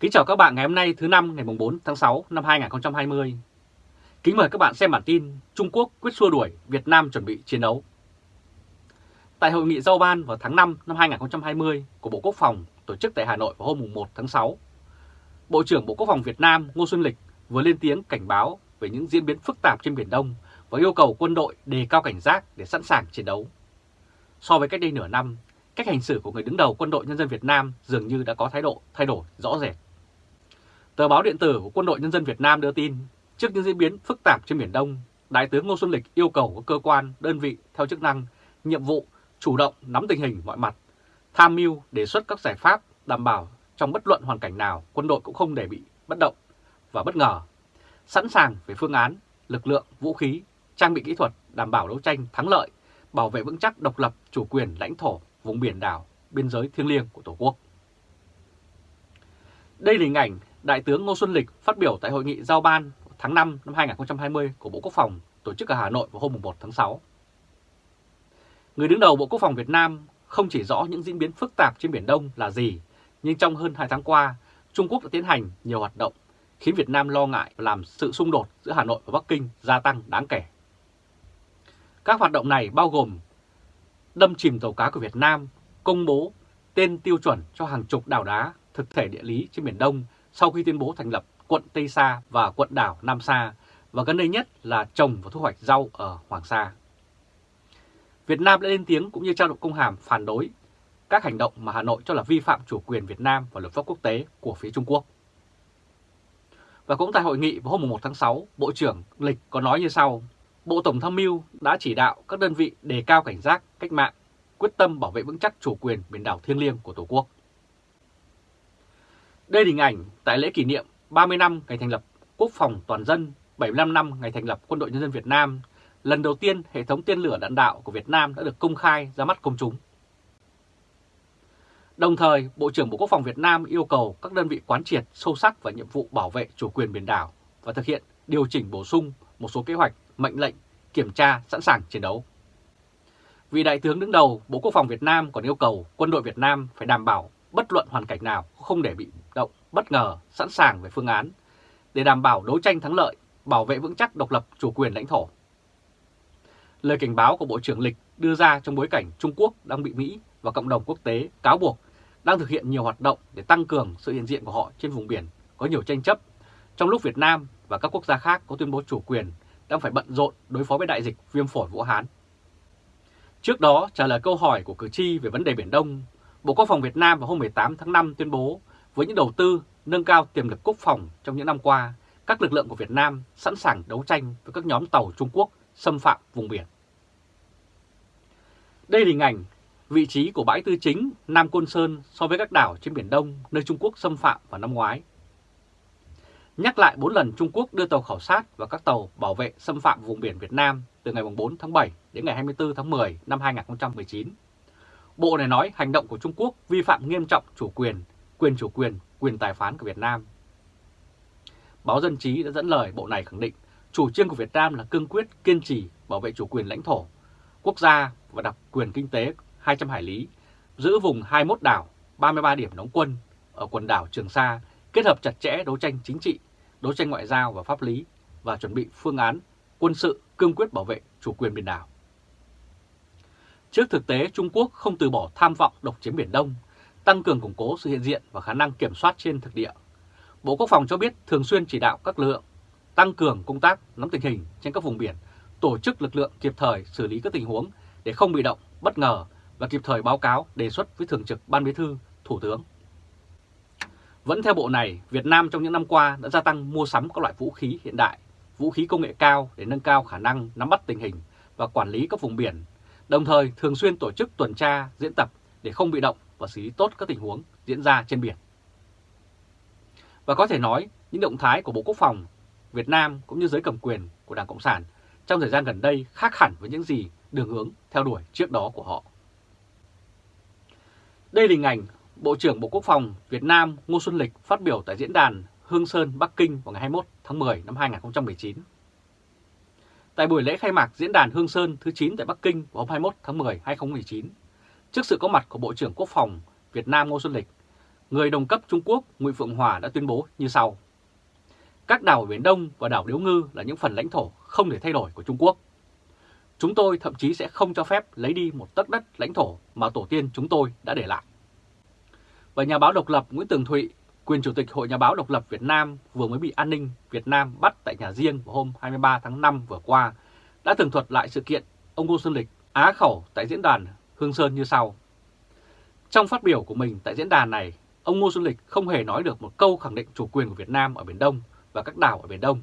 Kính chào các bạn ngày hôm nay thứ năm ngày 4 tháng 6 năm 2020. Kính mời các bạn xem bản tin Trung Quốc quyết xua đuổi Việt Nam chuẩn bị chiến đấu. Tại hội nghị giao ban vào tháng 5 năm 2020 của Bộ Quốc phòng tổ chức tại Hà Nội vào hôm 1 tháng 6, Bộ trưởng Bộ Quốc phòng Việt Nam Ngô Xuân Lịch vừa lên tiếng cảnh báo về những diễn biến phức tạp trên Biển Đông và yêu cầu quân đội đề cao cảnh giác để sẵn sàng chiến đấu. So với cách đây nửa năm, cách hành xử của người đứng đầu quân đội nhân dân Việt Nam dường như đã có thái độ thay đổi rõ rệt. Tờ báo điện tử của Quân đội Nhân dân Việt Nam đưa tin, trước những diễn biến phức tạp trên Biển Đông, Đại tướng Ngô Xuân Lịch yêu cầu các cơ quan, đơn vị theo chức năng, nhiệm vụ chủ động nắm tình hình mọi mặt, tham mưu đề xuất các giải pháp đảm bảo trong bất luận hoàn cảnh nào quân đội cũng không để bị bất động và bất ngờ, sẵn sàng về phương án, lực lượng, vũ khí, trang bị kỹ thuật đảm bảo đấu tranh thắng lợi, bảo vệ vững chắc độc lập, chủ quyền, lãnh thổ, vùng biển đảo, biên giới thiêng liêng của Tổ quốc. Đây là hình ảnh Đại tướng Ngô Xuân Lịch phát biểu tại hội nghị giao ban tháng 5 năm 2020 của Bộ Quốc phòng tổ chức ở Hà Nội vào hôm 1 tháng 6. Người đứng đầu Bộ Quốc phòng Việt Nam không chỉ rõ những diễn biến phức tạp trên Biển Đông là gì, nhưng trong hơn 2 tháng qua, Trung Quốc đã tiến hành nhiều hoạt động khiến Việt Nam lo ngại và làm sự xung đột giữa Hà Nội và Bắc Kinh gia tăng đáng kể. Các hoạt động này bao gồm đâm chìm tàu cá của Việt Nam, công bố tên tiêu chuẩn cho hàng chục đảo đá thực thể địa lý trên Biển Đông sau khi tuyên bố thành lập quận Tây Sa và quận đảo Nam Sa và gần đây nhất là trồng và thu hoạch rau ở Hoàng Sa. Việt Nam đã lên tiếng cũng như trao đổi công hàm phản đối các hành động mà Hà Nội cho là vi phạm chủ quyền Việt Nam và luật pháp quốc tế của phía Trung Quốc. Và cũng tại hội nghị vào hôm 1 tháng 6, Bộ trưởng Lịch có nói như sau, Bộ Tổng tham mưu đã chỉ đạo các đơn vị đề cao cảnh giác, cách mạng, quyết tâm bảo vệ vững chắc chủ quyền biển đảo thiêng liêng của Tổ quốc. Đây là hình ảnh tại lễ kỷ niệm 30 năm ngày thành lập Quốc phòng toàn dân, 75 năm ngày thành lập Quân đội Nhân dân Việt Nam, lần đầu tiên hệ thống tên lửa đạn đạo của Việt Nam đã được công khai ra mắt công chúng. Đồng thời, Bộ trưởng Bộ Quốc phòng Việt Nam yêu cầu các đơn vị quán triệt sâu sắc vào nhiệm vụ bảo vệ chủ quyền biển đảo và thực hiện điều chỉnh bổ sung một số kế hoạch, mệnh lệnh, kiểm tra sẵn sàng chiến đấu. Vì Đại tướng đứng đầu Bộ Quốc phòng Việt Nam còn yêu cầu quân đội Việt Nam phải đảm bảo bất luận hoàn cảnh nào không để bị động, bất ngờ, sẵn sàng về phương án để đảm bảo đấu tranh thắng lợi, bảo vệ vững chắc độc lập chủ quyền lãnh thổ. Lời cảnh báo của Bộ trưởng Lịch đưa ra trong bối cảnh Trung Quốc đang bị Mỹ và cộng đồng quốc tế cáo buộc đang thực hiện nhiều hoạt động để tăng cường sự hiện diện của họ trên vùng biển có nhiều tranh chấp, trong lúc Việt Nam và các quốc gia khác có tuyên bố chủ quyền đang phải bận rộn đối phó với đại dịch viêm phổi Vũ Hán. Trước đó, trả lời câu hỏi của cử tri về vấn đề Biển Đông, Bộ Quốc phòng Việt Nam vào hôm 18 tháng 5 tuyên bố với những đầu tư nâng cao tiềm lực quốc phòng trong những năm qua, các lực lượng của Việt Nam sẵn sàng đấu tranh với các nhóm tàu Trung Quốc xâm phạm vùng biển. Đây là hình ảnh vị trí của bãi tư chính Nam Côn Sơn so với các đảo trên Biển Đông nơi Trung Quốc xâm phạm vào năm ngoái. Nhắc lại 4 lần Trung Quốc đưa tàu khảo sát và các tàu bảo vệ xâm phạm vùng biển Việt Nam từ ngày 4 tháng 7 đến ngày 24 tháng 10 năm 2019. Bộ này nói hành động của Trung Quốc vi phạm nghiêm trọng chủ quyền, quyền chủ quyền, quyền tài phán của Việt Nam. Báo Dân Chí đã dẫn lời Bộ này khẳng định chủ trương của Việt Nam là cương quyết, kiên trì bảo vệ chủ quyền lãnh thổ, quốc gia và đặc quyền kinh tế 200 hải lý, giữ vùng 21 đảo, 33 điểm đóng quân ở quần đảo Trường Sa, kết hợp chặt chẽ đấu tranh chính trị, đấu tranh ngoại giao và pháp lý và chuẩn bị phương án quân sự cương quyết bảo vệ chủ quyền biển đảo. Trước thực tế Trung Quốc không từ bỏ tham vọng độc chiếm Biển Đông, tăng cường củng cố sự hiện diện và khả năng kiểm soát trên thực địa. Bộ Quốc phòng cho biết thường xuyên chỉ đạo các lực lượng tăng cường công tác nắm tình hình trên các vùng biển, tổ chức lực lượng kịp thời xử lý các tình huống để không bị động, bất ngờ và kịp thời báo cáo đề xuất với Thường trực Ban Bí thư, Thủ tướng. Vẫn theo bộ này, Việt Nam trong những năm qua đã gia tăng mua sắm các loại vũ khí hiện đại, vũ khí công nghệ cao để nâng cao khả năng nắm bắt tình hình và quản lý các vùng biển, đồng thời thường xuyên tổ chức tuần tra, diễn tập để không bị động và xử lý tốt các tình huống diễn ra trên biển. Và có thể nói, những động thái của Bộ Quốc phòng Việt Nam cũng như giới cầm quyền của Đảng Cộng sản trong thời gian gần đây khác hẳn với những gì đường hướng theo đuổi trước đó của họ. Đây là hình ảnh Bộ trưởng Bộ Quốc phòng Việt Nam Ngô Xuân Lịch phát biểu tại diễn đàn Hương Sơn, Bắc Kinh vào ngày 21 tháng 10 năm 2019. Tại buổi lễ khai mạc diễn đàn Hương Sơn thứ 9 tại Bắc Kinh vào hôm 21 tháng 10 2019, trước sự có mặt của Bộ trưởng Quốc phòng Việt Nam Ngô Xuân Lịch, người đồng cấp Trung Quốc Ngụy Phượng Hòa đã tuyên bố như sau. Các đảo Biển Đông và đảo Điếu Ngư là những phần lãnh thổ không thể thay đổi của Trung Quốc. Chúng tôi thậm chí sẽ không cho phép lấy đi một tấc đất lãnh thổ mà tổ tiên chúng tôi đã để lại. Và nhà báo độc lập Nguyễn Tường Thụy, quyền chủ tịch Hội Nhà báo độc lập Việt Nam vừa mới bị an ninh Việt Nam bắt tại nhà riêng vào hôm 23 tháng 5 vừa qua, đã tường thuật lại sự kiện ông Ngô Xuân Lịch á khẩu tại diễn đàn Hương Sơn như sau. Trong phát biểu của mình tại diễn đàn này, ông Ngô Xuân Lịch không hề nói được một câu khẳng định chủ quyền của Việt Nam ở Biển Đông và các đảo ở Biển Đông,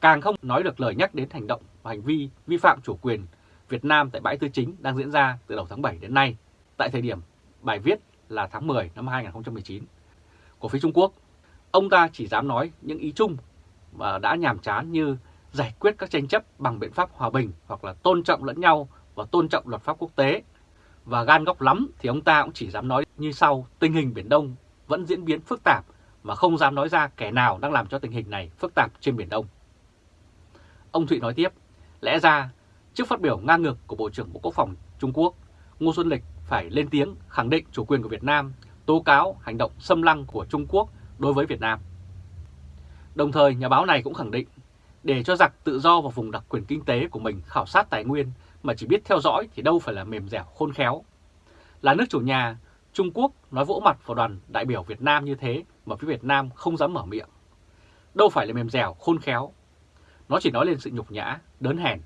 càng không nói được lời nhắc đến hành động và hành vi vi phạm chủ quyền Việt Nam tại bãi tư chính đang diễn ra từ đầu tháng 7 đến nay, tại thời điểm bài viết là tháng 10 năm 2019 của phía Trung Quốc. Ông ta chỉ dám nói những ý chung và đã nhàm chán như giải quyết các tranh chấp bằng biện pháp hòa bình hoặc là tôn trọng lẫn nhau và tôn trọng luật pháp quốc tế. Và gan góc lắm thì ông ta cũng chỉ dám nói như sau, tình hình Biển Đông vẫn diễn biến phức tạp và không dám nói ra kẻ nào đang làm cho tình hình này phức tạp trên Biển Đông. Ông Thụy nói tiếp, lẽ ra trước phát biểu ngang ngược của Bộ trưởng Bộ Quốc phòng Trung Quốc, Ngô Xuân Lịch phải lên tiếng khẳng định chủ quyền của Việt Nam, tố cáo hành động xâm lăng của Trung Quốc đối với Việt Nam. Đồng thời, nhà báo này cũng khẳng định, để cho giặc tự do vào vùng đặc quyền kinh tế của mình khảo sát tài nguyên mà chỉ biết theo dõi thì đâu phải là mềm dẻo khôn khéo. Là nước chủ nhà, Trung Quốc nói vỗ mặt vào đoàn đại biểu Việt Nam như thế mà phía Việt Nam không dám mở miệng. Đâu phải là mềm dẻo, khôn khéo. Nó chỉ nói lên sự nhục nhã, đớn hèn.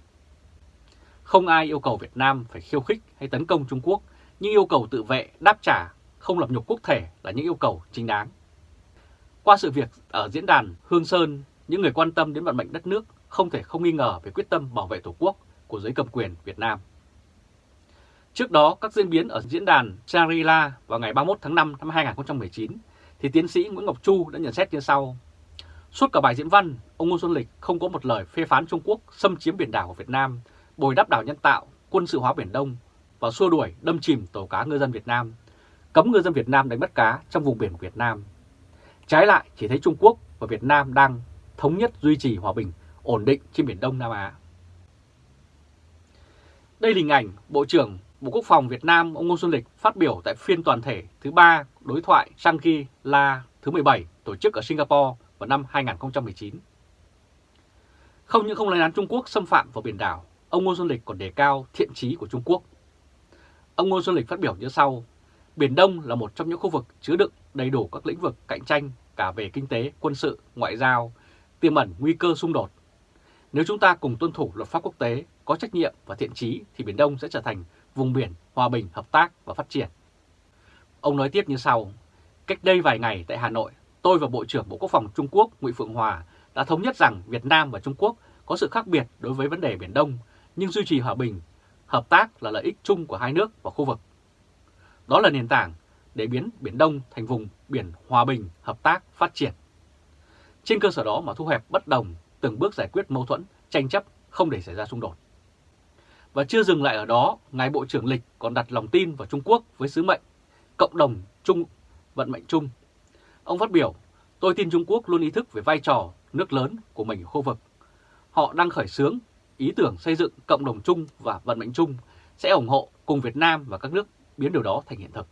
Không ai yêu cầu Việt Nam phải khiêu khích hay tấn công Trung Quốc, nhưng yêu cầu tự vệ, đáp trả, không lập nhục quốc thể là những yêu cầu chính đáng. Qua sự việc ở diễn đàn Hương Sơn, những người quan tâm đến vận mệnh đất nước không thể không nghi ngờ về quyết tâm bảo vệ Tổ quốc của giới cầm quyền Việt Nam. Trước đó, các diễn biến ở diễn đàn Shangri-La vào ngày 31 tháng 5 năm 2019, thì tiến sĩ Nguyễn Ngọc Chu đã nhận xét như sau. Suốt cả bài diễn văn, ông Ngô Xuân Lịch không có một lời phê phán Trung Quốc xâm chiếm biển đảo của Việt Nam, bồi đắp đảo nhân tạo, quân sự hóa Biển Đông và xua đuổi đâm chìm tàu cá ngư dân Việt Nam, cấm ngư dân Việt Nam đánh bắt cá trong vùng biển của Việt Nam. Trái lại, chỉ thấy Trung Quốc và Việt Nam đang thống nhất duy trì hòa bình, ổn định trên Biển Đông Nam Á. Đây là hình ảnh Bộ trưởng Bộ Quốc phòng Việt Nam ông Ngô Xuân Lịch phát biểu tại phiên toàn thể thứ ba đối thoại Shangri-La thứ 17 tổ chức ở Singapore vào năm 2019. Không những không lên án Trung Quốc xâm phạm vào biển đảo, ông Ngô Xuân Lịch còn đề cao thiện trí của Trung Quốc. Ông Ngô Xuân Lịch phát biểu như sau, Biển Đông là một trong những khu vực chứa đựng đầy đủ các lĩnh vực cạnh tranh cả về kinh tế, quân sự, ngoại giao, tiềm ẩn nguy cơ xung đột. Nếu chúng ta cùng tuân thủ luật pháp quốc tế, có trách nhiệm và thiện trí thì Biển Đông sẽ trở thành vùng biển hòa bình, hợp tác và phát triển. Ông nói tiếp như sau, cách đây vài ngày tại Hà Nội, tôi và Bộ trưởng Bộ Quốc phòng Trung Quốc Ngụy Phượng Hòa đã thống nhất rằng Việt Nam và Trung Quốc có sự khác biệt đối với vấn đề Biển Đông, nhưng duy trì hòa bình, hợp tác là lợi ích chung của hai nước và khu vực. Đó là nền tảng để biến Biển Đông thành vùng biển hòa bình, hợp tác, phát triển. Trên cơ sở đó mà thu hẹp bất đồng, từng bước giải quyết mâu thuẫn, tranh chấp không để xảy ra xung đột. Và chưa dừng lại ở đó, Ngài Bộ trưởng Lịch còn đặt lòng tin vào Trung Quốc với sứ mệnh cộng đồng chung, vận mệnh chung. Ông phát biểu, tôi tin Trung Quốc luôn ý thức về vai trò nước lớn của mình ở khu vực. Họ đang khởi xướng ý tưởng xây dựng cộng đồng chung và vận mệnh chung sẽ ủng hộ cùng Việt Nam và các nước biến điều đó thành hiện thực.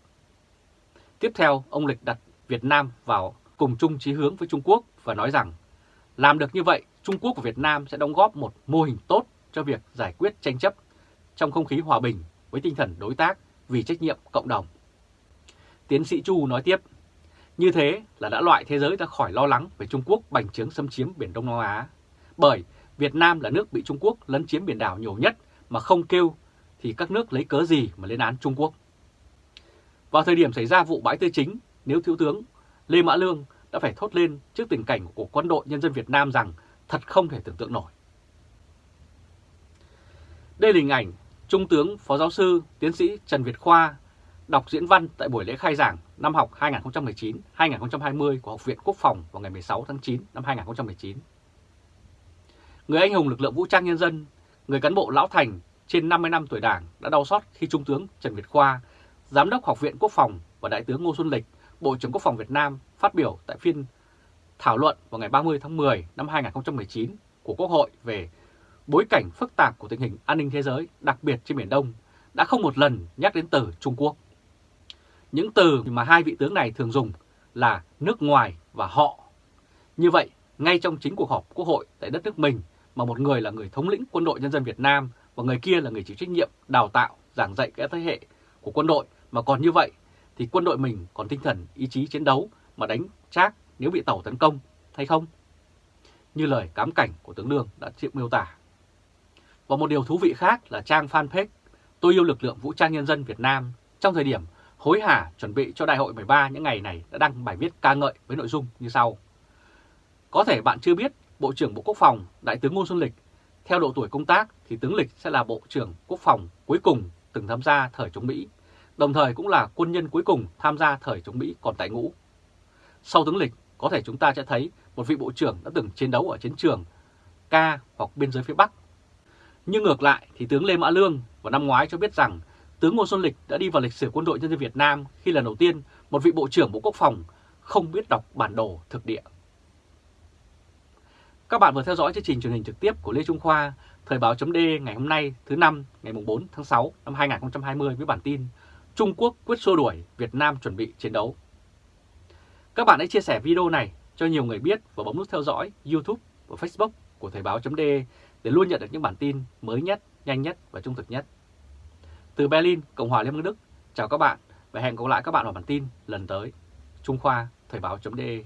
Tiếp theo, ông Lịch đặt Việt Nam vào cùng chung chí hướng với Trung Quốc và nói rằng làm được như vậy, Trung Quốc và Việt Nam sẽ đóng góp một mô hình tốt cho việc giải quyết tranh chấp trong không khí hòa bình với tinh thần đối tác vì trách nhiệm cộng đồng. Tiến sĩ Chu nói tiếp, như thế là đã loại thế giới ra khỏi lo lắng về Trung Quốc bành trướng xâm chiếm Biển Đông Nam Á. Bởi Việt Nam là nước bị Trung Quốc lấn chiếm biển đảo nhiều nhất mà không kêu thì các nước lấy cớ gì mà lên án Trung Quốc. Vào thời điểm xảy ra vụ bãi tư chính, nếu Thiếu tướng Lê Mã Lương đã phải thốt lên trước tình cảnh của quân đội nhân dân Việt Nam rằng thật không thể tưởng tượng nổi. Đây là hình ảnh Trung tướng Phó Giáo sư Tiến sĩ Trần Việt Khoa đọc diễn văn tại buổi lễ khai giảng năm học 2019-2020 của Học viện Quốc phòng vào ngày 16 tháng 9 năm 2019. Người anh hùng lực lượng vũ trang nhân dân, người cán bộ lão thành trên 50 năm tuổi đảng đã đau xót khi Trung tướng Trần Việt Khoa, Giám đốc Học viện Quốc phòng và Đại tướng Ngô Xuân Lịch, Bộ trưởng Quốc phòng Việt Nam phát biểu tại phiên thảo luận vào ngày 30 tháng 10 năm 2019 của Quốc hội về bối cảnh phức tạp của tình hình an ninh thế giới, đặc biệt trên Biển Đông, đã không một lần nhắc đến từ Trung Quốc. Những từ mà hai vị tướng này thường dùng là nước ngoài và họ. Như vậy, ngay trong chính cuộc họp quốc hội tại đất nước mình mà một người là người thống lĩnh quân đội nhân dân Việt Nam và người kia là người chịu trách nhiệm đào tạo, giảng dạy các thế hệ của quân đội mà còn như vậy thì quân đội mình còn tinh thần ý chí chiến đấu mà đánh chác nếu bị tàu tấn công hay không? Như lời cám cảnh của tướng Lương đã chịu miêu tả. Và một điều thú vị khác là trang fanpage Tôi yêu lực lượng vũ trang nhân dân Việt Nam trong thời điểm hối hả chuẩn bị cho đại hội 13 những ngày này đã đăng bài viết ca ngợi với nội dung như sau. Có thể bạn chưa biết, Bộ trưởng Bộ Quốc phòng Đại tướng Ngô Xuân Lịch theo độ tuổi công tác thì tướng Lịch sẽ là Bộ trưởng Quốc phòng cuối cùng từng tham gia thời chống Mỹ, đồng thời cũng là quân nhân cuối cùng tham gia thời chống Mỹ còn tại ngũ. Sau tướng Lịch, có thể chúng ta sẽ thấy một vị Bộ trưởng đã từng chiến đấu ở chiến trường ca hoặc biên giới phía Bắc. Nhưng ngược lại thì tướng Lê Mã Lương vào năm ngoái cho biết rằng tướng Ngô Xuân Lịch đã đi vào lịch sử quân đội nhân dân Việt Nam khi lần đầu tiên một vị Bộ trưởng Bộ Quốc phòng không biết đọc bản đồ thực địa. Các bạn vừa theo dõi chương trình truyền hình trực tiếp của Lê Trung Khoa, Thời báo chấm ngày hôm nay thứ năm ngày 4 tháng 6 năm 2020 với bản tin Trung Quốc quyết xua đuổi, Việt Nam chuẩn bị chiến đấu. Các bạn hãy chia sẻ video này cho nhiều người biết và bấm nút theo dõi YouTube và Facebook của Thời báo chấm để để luôn nhận được những bản tin mới nhất, nhanh nhất và trung thực nhất. Từ Berlin, Cộng hòa Liên bang Đức, chào các bạn và hẹn gặp lại các bạn vào bản tin lần tới. Trung Khoa, Thời Báo. De.